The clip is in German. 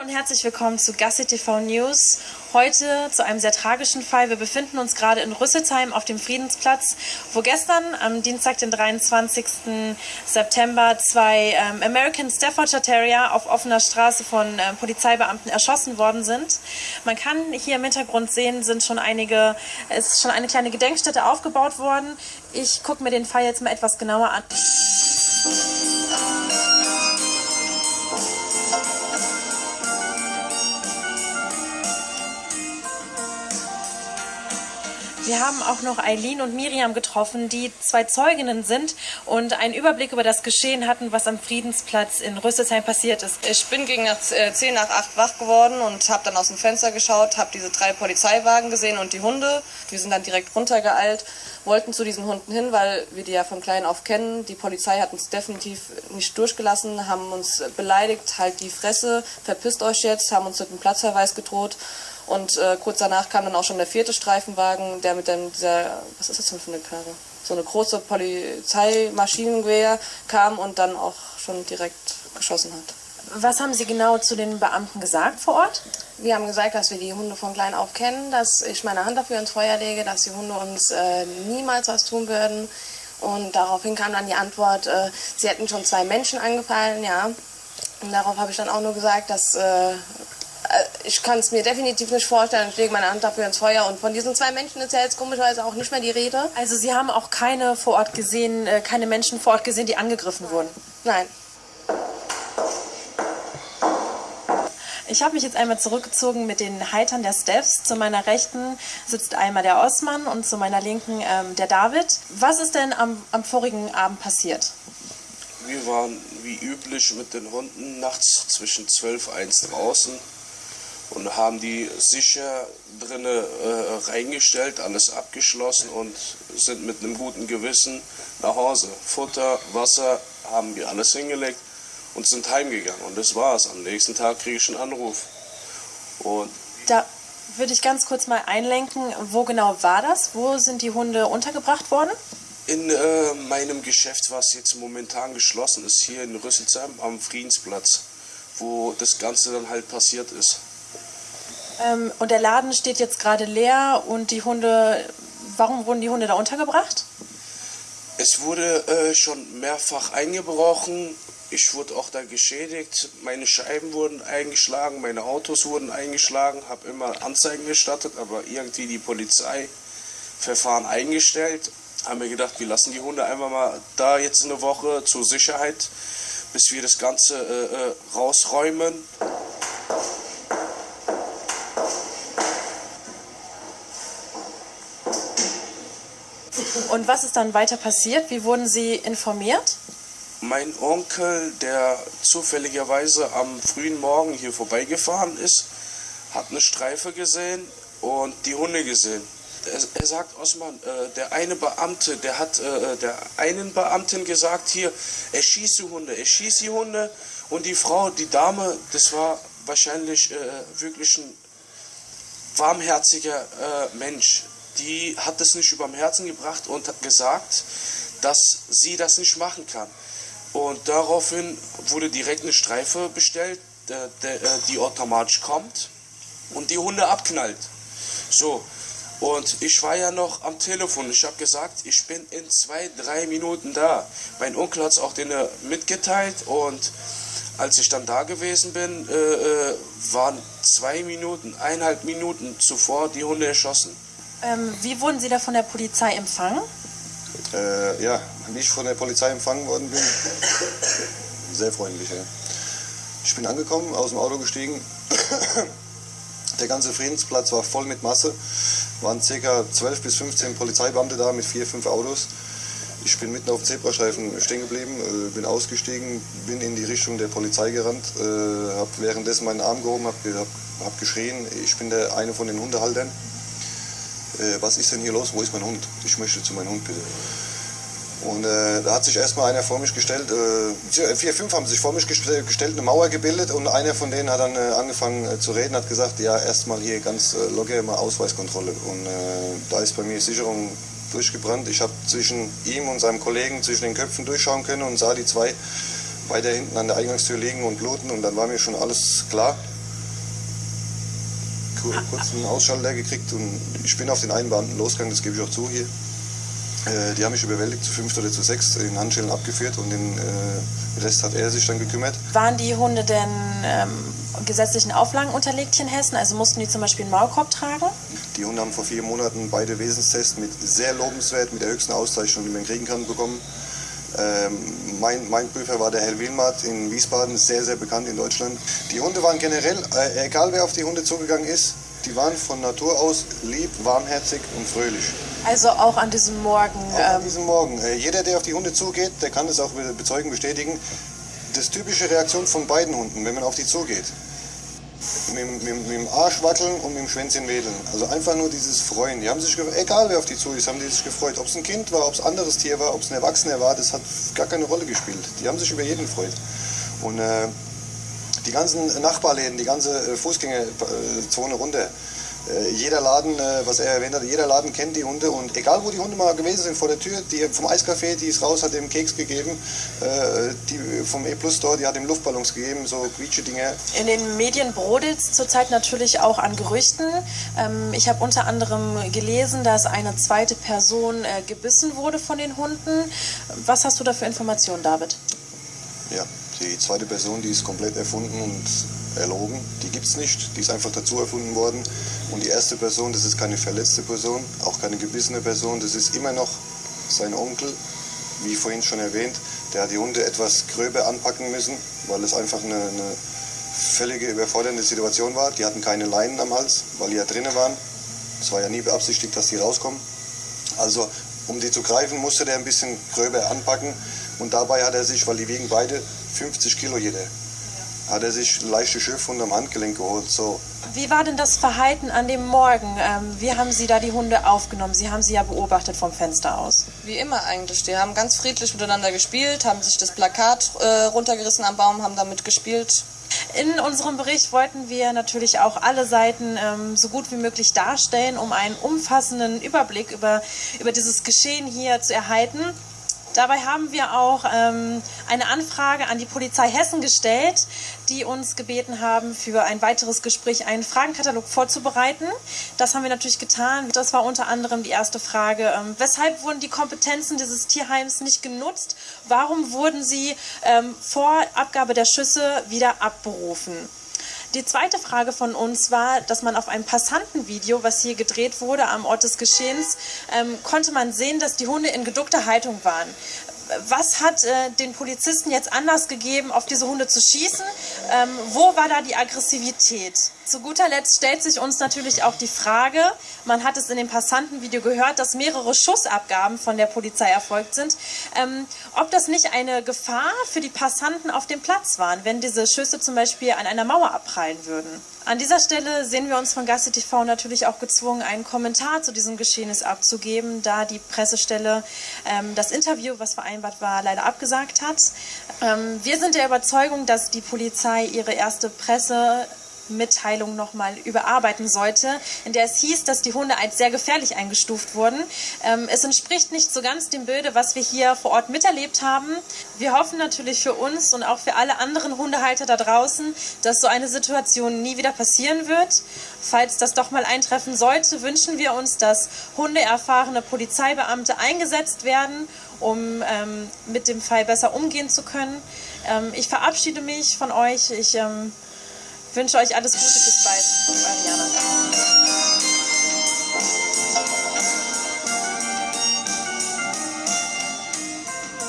und herzlich willkommen zu Gassi TV News. Heute zu einem sehr tragischen Fall. Wir befinden uns gerade in Rüsselsheim auf dem Friedensplatz, wo gestern am Dienstag, den 23. September, zwei ähm, American Staffordshire Terrier auf offener Straße von äh, Polizeibeamten erschossen worden sind. Man kann hier im Hintergrund sehen, sind schon einige, es ist schon eine kleine Gedenkstätte aufgebaut worden. Ich gucke mir den Fall jetzt mal etwas genauer an. Wir haben auch noch Eileen und Miriam getroffen, die zwei Zeuginnen sind und einen Überblick über das Geschehen hatten, was am Friedensplatz in Rüsselsheim passiert ist. Ich bin gegen 10 nach 8 wach geworden und habe dann aus dem Fenster geschaut, habe diese drei Polizeiwagen gesehen und die Hunde. Wir sind dann direkt runtergeeilt, wollten zu diesen Hunden hin, weil wir die ja von klein auf kennen. Die Polizei hat uns definitiv nicht durchgelassen, haben uns beleidigt, halt die Fresse, verpisst euch jetzt, haben uns mit einem Platzverweis gedroht. Und äh, kurz danach kam dann auch schon der vierte Streifenwagen, der mit dem, dieser, was ist das denn für eine Karre? So eine große Polizeimaschinengewehr kam und dann auch schon direkt geschossen hat. Was haben Sie genau zu den Beamten gesagt vor Ort? Wir haben gesagt, dass wir die Hunde von klein auf kennen, dass ich meine Hand dafür ins Feuer lege, dass die Hunde uns äh, niemals was tun würden. Und daraufhin kam dann die Antwort, äh, sie hätten schon zwei Menschen angefallen, ja. Und darauf habe ich dann auch nur gesagt, dass äh, ich kann es mir definitiv nicht vorstellen. Ich lege meine Hand dafür ins Feuer. Und von diesen zwei Menschen ist ja jetzt komischerweise auch nicht mehr die Rede. Also Sie haben auch keine vor Ort gesehen, äh, keine Menschen vor Ort gesehen, die angegriffen wurden? Nein. Ich habe mich jetzt einmal zurückgezogen mit den Heitern der Stephs. Zu meiner Rechten sitzt einmal der Osman und zu meiner Linken ähm, der David. Was ist denn am, am vorigen Abend passiert? Wir waren wie üblich mit den Hunden nachts zwischen 12 und 1 draußen und haben die sicher drinnen äh, reingestellt, alles abgeschlossen und sind mit einem guten Gewissen nach Hause. Futter, Wasser haben wir alles hingelegt und sind heimgegangen. Und das war's. Am nächsten Tag kriege ich einen Anruf. Und da würde ich ganz kurz mal einlenken, wo genau war das? Wo sind die Hunde untergebracht worden? In äh, meinem Geschäft, was jetzt momentan geschlossen ist, hier in Rüsselsheim am Friedensplatz, wo das Ganze dann halt passiert ist. Ähm, und der Laden steht jetzt gerade leer und die Hunde, warum wurden die Hunde da untergebracht? Es wurde äh, schon mehrfach eingebrochen. Ich wurde auch da geschädigt. Meine Scheiben wurden eingeschlagen, meine Autos wurden eingeschlagen. Habe immer Anzeigen gestattet, aber irgendwie die Polizei Verfahren eingestellt. Haben wir gedacht, wir lassen die Hunde einfach mal da jetzt eine Woche zur Sicherheit, bis wir das Ganze äh, äh rausräumen. Und was ist dann weiter passiert? Wie wurden Sie informiert? Mein Onkel, der zufälligerweise am frühen Morgen hier vorbeigefahren ist, hat eine Streife gesehen und die Hunde gesehen. Er, er sagt, Osman, äh, der eine Beamte, der hat äh, der einen Beamten gesagt, hier, er schießt die Hunde, er schießt die Hunde. Und die Frau, die Dame, das war wahrscheinlich äh, wirklich ein warmherziger äh, Mensch die hat es nicht überm Herzen gebracht und hat gesagt, dass sie das nicht machen kann. Und daraufhin wurde direkt eine Streife bestellt, äh, die automatisch kommt und die Hunde abknallt. So, und ich war ja noch am Telefon. Ich habe gesagt, ich bin in zwei, drei Minuten da. Mein Onkel hat es auch denen mitgeteilt und als ich dann da gewesen bin, äh, äh, waren zwei Minuten, eineinhalb Minuten zuvor die Hunde erschossen. Ähm, wie wurden Sie da von der Polizei empfangen? Äh, ja, wie ich von der Polizei empfangen worden bin, sehr freundlich. Ja. Ich bin angekommen, aus dem Auto gestiegen. Der ganze Friedensplatz war voll mit Masse. Waren ca. 12 bis 15 Polizeibeamte da mit vier, fünf Autos. Ich bin mitten auf dem Zebrastreifen stehen geblieben, äh, bin ausgestiegen, bin in die Richtung der Polizei gerannt, äh, habe währenddessen meinen Arm gehoben, habe hab, hab geschrien, ich bin der eine von den Hundehaltern äh, was ist denn hier los, wo ist mein Hund? Ich möchte zu meinem Hund bitte. Und äh, da hat sich erstmal einer vor mich gestellt, äh, vier, fünf haben sich vor mich gestellt, eine Mauer gebildet und einer von denen hat dann äh, angefangen äh, zu reden, hat gesagt, ja erstmal hier ganz äh, locker mal Ausweiskontrolle. Und äh, da ist bei mir Sicherung durchgebrannt. Ich habe zwischen ihm und seinem Kollegen zwischen den Köpfen durchschauen können und sah die zwei weiter hinten an der Eingangstür liegen und bluten und dann war mir schon alles klar. Kurz einen Ausschalter gekriegt und ich bin auf den einen Beamten losgegangen, das gebe ich auch zu hier. Äh, die haben mich überwältigt zu fünf oder zu sechs in Handschellen abgeführt und den äh, Rest hat er sich dann gekümmert. Waren die Hunde denn ähm, gesetzlichen Auflagen unterlegt hier in Hessen? Also mussten die zum Beispiel einen Maulkorb tragen? Die Hunde haben vor vier Monaten beide Wesenstests mit sehr lobenswert, mit der höchsten Auszeichnung, die man kriegen kann, bekommen. Ähm, mein, mein Prüfer war der Herr Wilmert in Wiesbaden, sehr, sehr bekannt in Deutschland. Die Hunde waren generell, äh, egal wer auf die Hunde zugegangen ist, die waren von Natur aus lieb, warmherzig und fröhlich. Also auch an diesem Morgen. Auch ähm an diesem Morgen. Äh, jeder, der auf die Hunde zugeht, der kann das auch bezeugen, bestätigen. Das typische Reaktion von beiden Hunden, wenn man auf die zugeht. Mit, mit, mit, dem Arsch wackeln und mit dem Schwänzchen wedeln. Also einfach nur dieses Freuen. Die haben sich egal wer auf die zu ist, haben die sich gefreut. Ob es ein Kind war, ob es ein anderes Tier war, ob es ein Erwachsener war, das hat gar keine Rolle gespielt. Die haben sich über jeden gefreut. Und äh, die ganzen Nachbarläden, die ganze äh, Fußgängerzone runter, jeder Laden, äh, was er erwähnt hat, jeder Laden kennt die Hunde und egal wo die Hunde mal gewesen sind vor der Tür, die vom Eiscafé, die ist raus, hat dem Keks gegeben, die vom E-Plus Store, die hat ihm Luftballons gegeben, so quietsche Dinge. In den Medien brodelt es zurzeit natürlich auch an Gerüchten. Ähm, ich habe unter anderem gelesen, dass eine zweite Person gebissen wurde von den Hunden. Was hast du da für Informationen, David? Ja, die zweite Person, die ist komplett erfunden und erlogen. Die gibt es nicht, die ist einfach dazu erfunden worden. Und die erste Person, das ist keine verletzte Person, auch keine gebissene Person, das ist immer noch sein Onkel, wie vorhin schon erwähnt. Der hat die Hunde etwas gröber anpacken müssen, weil es einfach eine, eine völlige überfordernde Situation war. Die hatten keine Leinen am Hals, weil die ja drinnen waren. Es war ja nie beabsichtigt, dass die rauskommen. Also um die zu greifen, musste der ein bisschen gröber anpacken. Und dabei hat er sich, weil die wiegen beide 50 Kilo jeder, hat er sich leichte Schürfwunde am Handgelenk geholt. So. Wie war denn das Verhalten an dem Morgen? Ähm, wie haben Sie da die Hunde aufgenommen? Sie haben sie ja beobachtet vom Fenster aus. Wie immer eigentlich. Die haben ganz friedlich miteinander gespielt, haben sich das Plakat äh, runtergerissen am Baum, haben damit gespielt. In unserem Bericht wollten wir natürlich auch alle Seiten ähm, so gut wie möglich darstellen, um einen umfassenden Überblick über, über dieses Geschehen hier zu erhalten. Dabei haben wir auch ähm, eine Anfrage an die Polizei Hessen gestellt, die uns gebeten haben, für ein weiteres Gespräch einen Fragenkatalog vorzubereiten. Das haben wir natürlich getan. Das war unter anderem die erste Frage, ähm, weshalb wurden die Kompetenzen dieses Tierheims nicht genutzt? Warum wurden sie ähm, vor Abgabe der Schüsse wieder abberufen? Die zweite Frage von uns war, dass man auf einem Passantenvideo, was hier gedreht wurde am Ort des Geschehens, ähm, konnte man sehen, dass die Hunde in geduckter Haltung waren was hat äh, den Polizisten jetzt Anlass gegeben, auf diese Hunde zu schießen? Ähm, wo war da die Aggressivität? Zu guter Letzt stellt sich uns natürlich auch die Frage, man hat es in dem Passantenvideo gehört, dass mehrere Schussabgaben von der Polizei erfolgt sind, ähm, ob das nicht eine Gefahr für die Passanten auf dem Platz waren, wenn diese Schüsse zum Beispiel an einer Mauer abprallen würden. An dieser Stelle sehen wir uns von Gasse TV natürlich auch gezwungen, einen Kommentar zu diesem Geschehnis abzugeben, da die Pressestelle ähm, das Interview, was vereinbart war, leider abgesagt hat. Ähm, wir sind der Überzeugung, dass die Polizei ihre erste Presse Mitteilung nochmal überarbeiten sollte, in der es hieß, dass die Hunde als sehr gefährlich eingestuft wurden. Ähm, es entspricht nicht so ganz dem Bilde, was wir hier vor Ort miterlebt haben. Wir hoffen natürlich für uns und auch für alle anderen Hundehalter da draußen, dass so eine Situation nie wieder passieren wird. Falls das doch mal eintreffen sollte, wünschen wir uns, dass hundeerfahrene Polizeibeamte eingesetzt werden, um ähm, mit dem Fall besser umgehen zu können. Ähm, ich verabschiede mich von euch. Ich ähm, wünsche euch alles Gute. Bis bald. Ariana.